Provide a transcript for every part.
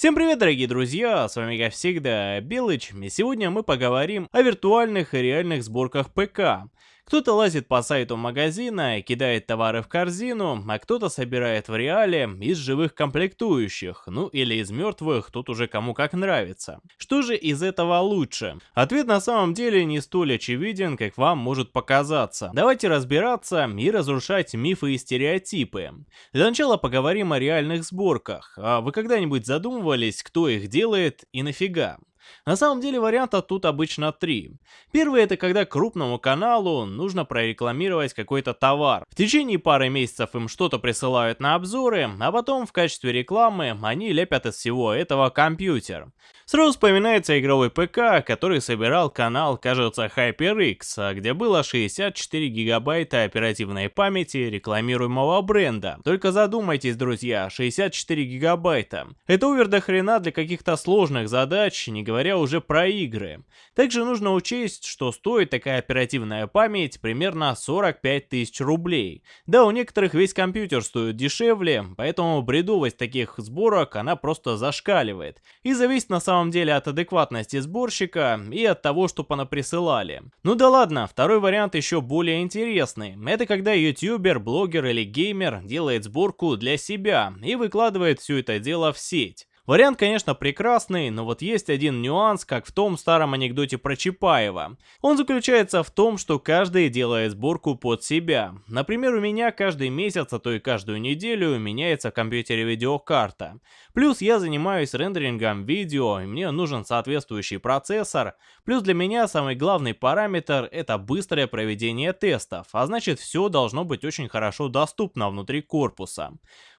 Всем привет, дорогие друзья, с вами как всегда Белыч, и сегодня мы поговорим о виртуальных и реальных сборках ПК. Кто-то лазит по сайту магазина кидает товары в корзину, а кто-то собирает в реале из живых комплектующих, ну или из мертвых, тут уже кому как нравится. Что же из этого лучше? Ответ на самом деле не столь очевиден, как вам может показаться. Давайте разбираться и разрушать мифы и стереотипы. Для начала поговорим о реальных сборках. А вы когда-нибудь задумывались, кто их делает и нафига? На самом деле вариантов тут обычно три. Первый это когда крупному каналу нужно прорекламировать какой-то товар. В течение пары месяцев им что-то присылают на обзоры, а потом в качестве рекламы они лепят из всего этого компьютер. Сразу вспоминается игровой ПК, который собирал канал, кажется, HyperX, где было 64 гигабайта оперативной памяти рекламируемого бренда. Только задумайтесь, друзья, 64 гигабайта. Это увер до хрена для каких-то сложных задач, не говоря уже про игры. Также нужно учесть, что стоит такая оперативная память примерно 45 тысяч рублей. Да, у некоторых весь компьютер стоит дешевле, поэтому бредовость таких сборок она просто зашкаливает. И зависит на самом самом деле от адекватности сборщика и от того, что понаприсылали. Ну да ладно, второй вариант еще более интересный. Это когда ютубер, блогер или геймер делает сборку для себя и выкладывает все это дело в сеть. Вариант, конечно, прекрасный, но вот есть один нюанс, как в том старом анекдоте про Чапаева. Он заключается в том, что каждый делает сборку под себя. Например, у меня каждый месяц, а то и каждую неделю меняется в компьютере видеокарта. Плюс я занимаюсь рендерингом видео, и мне нужен соответствующий процессор. Плюс для меня самый главный параметр это быстрое проведение тестов, а значит все должно быть очень хорошо доступно внутри корпуса.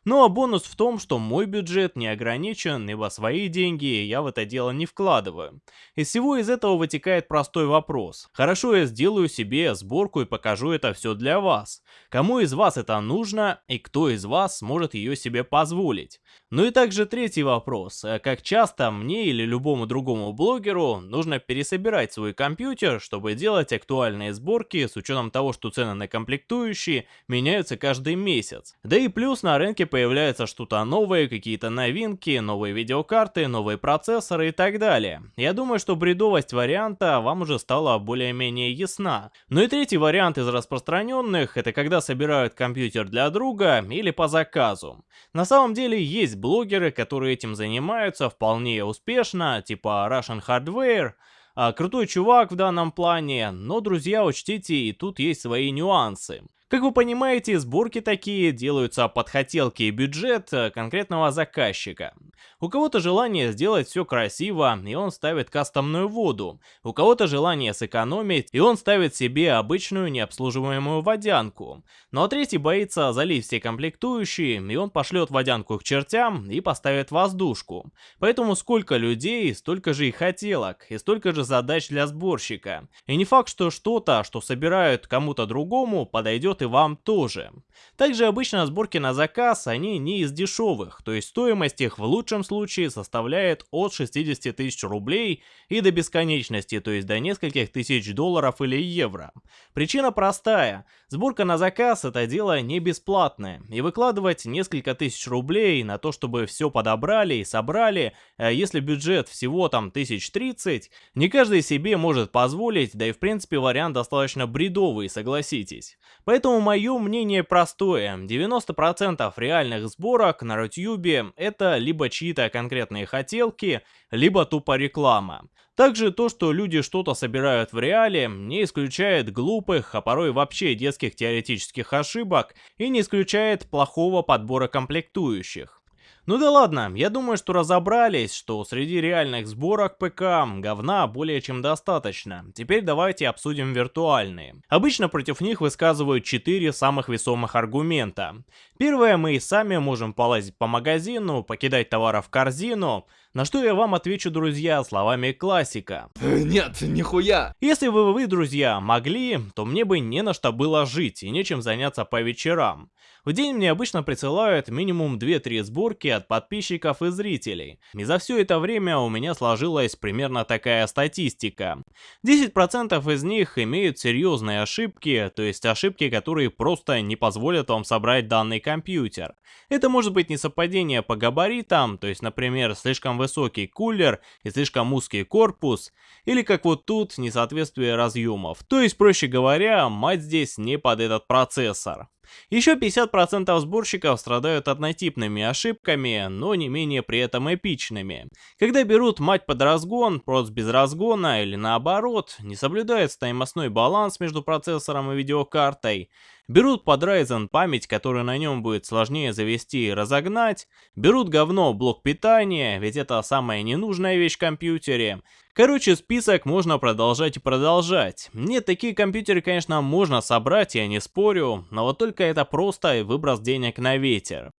Ну а бонус в том, что мой бюджет не ограничен, ибо свои деньги я в это дело не вкладываю. Из всего из этого вытекает простой вопрос. Хорошо, я сделаю себе сборку и покажу это все для вас. Кому из вас это нужно и кто из вас сможет ее себе позволить? Ну и также третий вопрос. Как часто мне или любому другому блогеру нужно пересобирать свой компьютер, чтобы делать актуальные сборки с учетом того, что цены на комплектующие меняются каждый месяц. Да и плюс на рынке появляется что-то новое, какие-то новинки, новые видеокарты, новые процессоры и так далее. Я думаю, что бредовость варианта вам уже стала более-менее ясна. Ну и третий вариант из распространенных, это когда собирают компьютер для друга или по заказу. На самом деле есть блогеры, которые этим занимаются вполне успешно, типа Russian Hardware, а, крутой чувак в данном плане, но, друзья, учтите, и тут есть свои нюансы. Как вы понимаете, сборки такие делаются под хотелки и бюджет э, конкретного заказчика. У кого-то желание сделать все красиво, и он ставит кастомную воду. У кого-то желание сэкономить, и он ставит себе обычную необслуживаемую водянку. Ну а третий боится залить все комплектующие, и он пошлет водянку к чертям и поставит воздушку. Поэтому сколько людей, столько же и хотелок, и столько же задач для сборщика. И не факт, что что-то, что собирают кому-то другому, подойдет и вам тоже. Также обычно сборки на заказ, они не из дешевых, то есть стоимость их в лучшем случае составляет от 60 тысяч рублей и до бесконечности, то есть до нескольких тысяч долларов или евро. Причина простая. Сборка на заказ это дело не бесплатное, и выкладывать несколько тысяч рублей на то, чтобы все подобрали и собрали, а если бюджет всего там тысяч тридцать, не каждый себе может позволить, да и в принципе вариант достаточно бредовый, согласитесь. Поэтому Поэтому мое мнение простое. 90% реальных сборок на Рутюбе это либо чьи-то конкретные хотелки, либо тупо реклама. Также то, что люди что-то собирают в реале, не исключает глупых, а порой вообще детских теоретических ошибок и не исключает плохого подбора комплектующих. Ну да ладно, я думаю, что разобрались, что среди реальных сборок ПК говна более чем достаточно. Теперь давайте обсудим виртуальные. Обычно против них высказывают 4 самых весомых аргумента. Первое, мы и сами можем полазить по магазину, покидать товары в корзину, На что я вам отвечу, друзья, словами классика. Нет, нихуя. Если бы вы, друзья, могли, то мне бы не на что было жить и нечем заняться по вечерам. В день мне обычно присылают минимум 2-3 сборки от подписчиков и зрителей. И за все это время у меня сложилась примерно такая статистика. 10% из них имеют серьезные ошибки, то есть ошибки, которые просто не позволят вам собрать данный компьютер. Это может быть несовпадение по габаритам, то есть, например, слишком высокий кулер и слишком узкий корпус, или как вот тут, несоответствие разъемов. То есть, проще говоря, мать здесь не под этот процессор. Еще 50% сборщиков страдают однотипными ошибками, но не менее при этом эпичными. Когда берут мать под разгон, просто без разгона или наоборот, не соблюдается таймостной баланс между процессором и видеокартой, берут под Ryzen память, которую на нем будет сложнее завести и разогнать, берут говно блок питания, ведь это самая ненужная вещь в компьютере. Короче, список можно продолжать и продолжать. Нет, такие компьютеры, конечно, можно собрать, я не спорю, но вот только это просто выброс денег на ветер.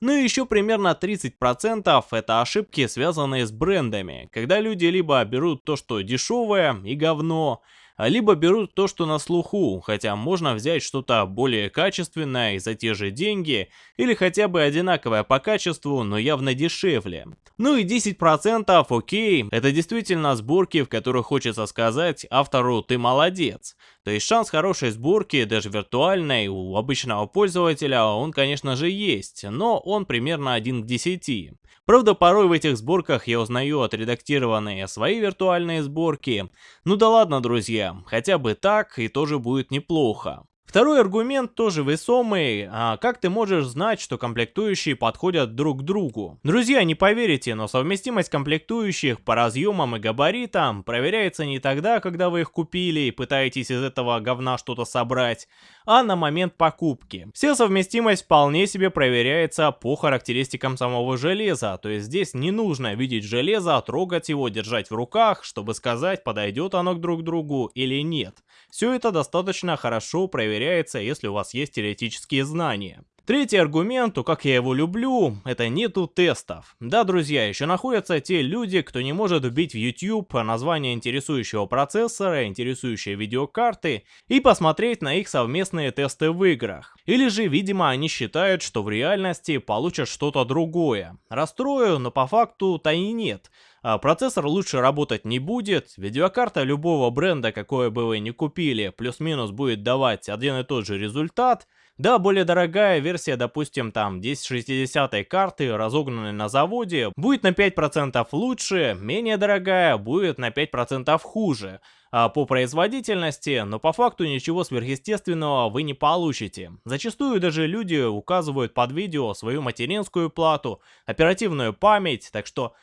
Ну и еще примерно 30% это ошибки, связанные с брендами, когда люди либо берут то, что дешевое и говно, либо берут то, что на слуху, хотя можно взять что-то более качественное и за те же деньги, или хотя бы одинаковое по качеству, но явно дешевле. Ну и 10% окей, это действительно сборки, в которых хочется сказать автору «ты молодец». То есть шанс хорошей сборки, даже виртуальной, у обычного пользователя он конечно же есть, но он примерно 1 к 10. Правда, порой в этих сборках я узнаю отредактированные свои виртуальные сборки. Ну да ладно, друзья, хотя бы так и тоже будет неплохо. Второй аргумент тоже весомый, а как ты можешь знать, что комплектующие подходят друг к другу? Друзья, не поверите, но совместимость комплектующих по разъемам и габаритам проверяется не тогда, когда вы их купили и пытаетесь из этого говна что-то собрать, а на момент покупки. Вся совместимость вполне себе проверяется по характеристикам самого железа, то есть здесь не нужно видеть железо, трогать его, держать в руках, чтобы сказать, подойдет оно к друг другу или нет. Все это достаточно хорошо проверяется, если у вас есть теоретические знания. Третий аргумент, то как я его люблю, это нету тестов. Да, друзья, еще находятся те люди, кто не может вбить в YouTube название интересующего процессора, интересующие видеокарты и посмотреть на их совместные тесты в играх. Или же, видимо, они считают, что в реальности получат что-то другое. Расстрою, но по факту-то и нет. А процессор лучше работать не будет, видеокарта любого бренда, какое бы вы ни купили, плюс-минус будет давать один и тот же результат, да, более дорогая версия, допустим, там 1060 карты, разогнанной на заводе, будет на 5% лучше, менее дорогая будет на 5% хуже. А по производительности, но по факту ничего сверхъестественного вы не получите. Зачастую даже люди указывают под видео свою материнскую плату, оперативную память, так что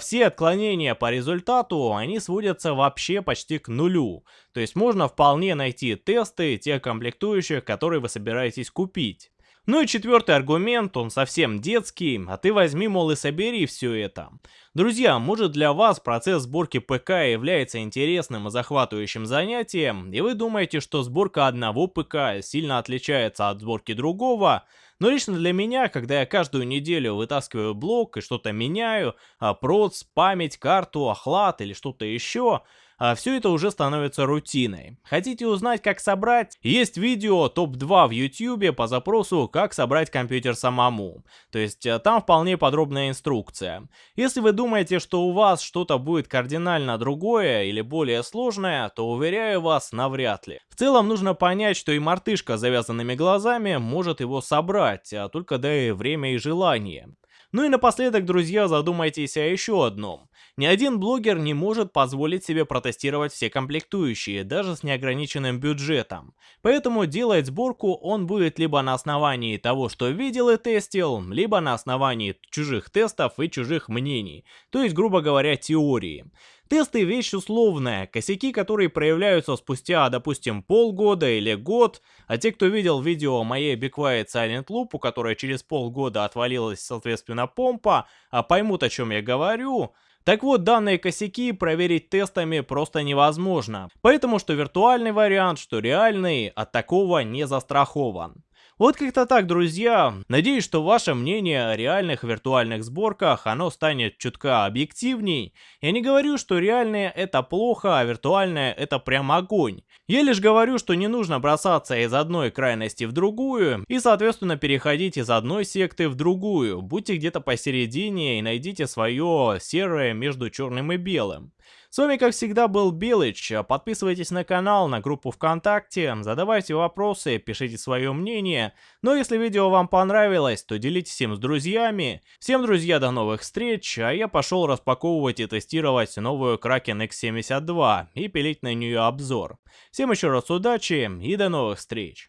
все отклонения по результату, они сводятся вообще почти к нулю. То есть можно вполне найти тесты тех комплектующих, которые вы собираетесь купить. Ну и четвертый аргумент, он совсем детский, а ты возьми, мол, и собери все это. Друзья, может для вас процесс сборки ПК является интересным и захватывающим занятием, и вы думаете, что сборка одного ПК сильно отличается от сборки другого, но лично для меня, когда я каждую неделю вытаскиваю блок и что-то меняю, а проц, память, карту, охлад или что-то еще, а все это уже становится рутиной. Хотите узнать, как собрать? Есть видео топ-2 в YouTube по запросу «Как собрать компьютер самому». То есть э, там вполне подробная инструкция. Если вы думаете, что у вас что-то будет кардинально другое или более сложное, то уверяю вас, навряд ли. В целом нужно понять, что и мартышка с завязанными глазами может его собрать, а только дай время и желание. Ну и напоследок, друзья, задумайтесь о еще одном. Ни один блогер не может позволить себе протестировать все комплектующие, даже с неограниченным бюджетом. Поэтому делать сборку он будет либо на основании того, что видел и тестил, либо на основании чужих тестов и чужих мнений, то есть, грубо говоря, теории. Тесты вещь условная, косяки, которые проявляются спустя, допустим, полгода или год, а те, кто видел видео моей Be Quiet Silent Loop, у которой через полгода отвалилась, соответственно, помпа, а поймут, о чем я говорю, так вот, данные косяки проверить тестами просто невозможно, поэтому что виртуальный вариант, что реальный от такого не застрахован. Вот как-то так, друзья. Надеюсь, что ваше мнение о реальных виртуальных сборках, оно станет чутка объективней. Я не говорю, что реальные это плохо, а виртуальное это прям огонь. Я лишь говорю, что не нужно бросаться из одной крайности в другую и, соответственно, переходить из одной секты в другую. Будьте где-то посередине и найдите свое серое между черным и белым. С вами, как всегда, был Белыч. Подписывайтесь на канал, на группу ВКонтакте, задавайте вопросы, пишите свое мнение. Но если видео вам понравилось, то делитесь им с друзьями. Всем, друзья, до новых встреч, а я пошел распаковывать и тестировать новую Kraken X72 и пилить на нее обзор. Всем еще раз удачи и до новых встреч.